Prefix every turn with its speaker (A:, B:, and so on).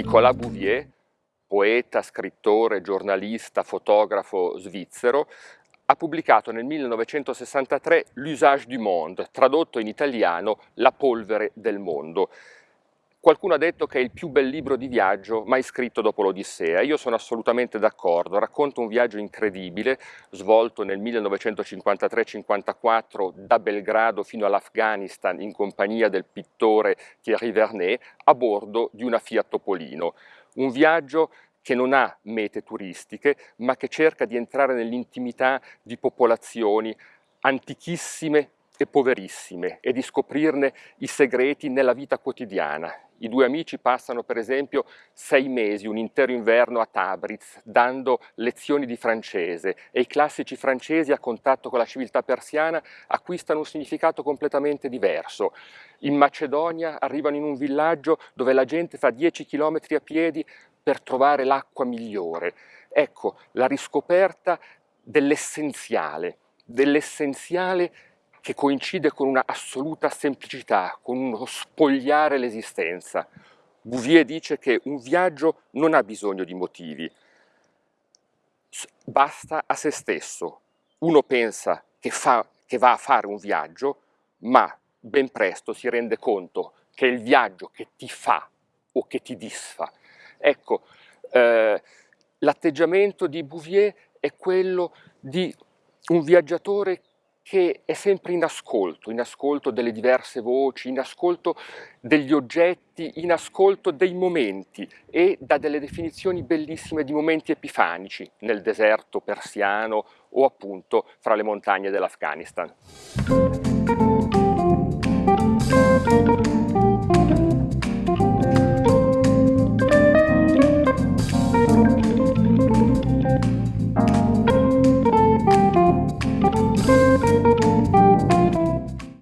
A: Nicolas Bouvier, poeta, scrittore, giornalista, fotografo svizzero, ha pubblicato nel 1963 L'usage du monde, tradotto in italiano La polvere del mondo. Qualcuno ha detto che è il più bel libro di viaggio mai scritto dopo l'Odissea. Io sono assolutamente d'accordo. Racconta un viaggio incredibile, svolto nel 1953-54 da Belgrado fino all'Afghanistan in compagnia del pittore Thierry Vernet a bordo di una Fiat Topolino. Un viaggio che non ha mete turistiche, ma che cerca di entrare nell'intimità di popolazioni antichissime e poverissime e di scoprirne i segreti nella vita quotidiana. I due amici passano per esempio sei mesi, un intero inverno a Tabriz, dando lezioni di francese e i classici francesi a contatto con la civiltà persiana acquistano un significato completamente diverso. In Macedonia arrivano in un villaggio dove la gente fa 10 km a piedi per trovare l'acqua migliore. Ecco, la riscoperta dell'essenziale, dell'essenziale che coincide con una assoluta semplicità, con uno spogliare l'esistenza. Bouvier dice che un viaggio non ha bisogno di motivi, basta a se stesso. Uno pensa che, fa, che va a fare un viaggio, ma ben presto si rende conto che è il viaggio che ti fa o che ti disfa. Ecco, eh, l'atteggiamento di Bouvier è quello di un viaggiatore che è sempre in ascolto, in ascolto delle diverse voci, in ascolto degli oggetti, in ascolto dei momenti e dà delle definizioni bellissime di momenti epifanici nel deserto persiano o appunto fra le montagne dell'Afghanistan.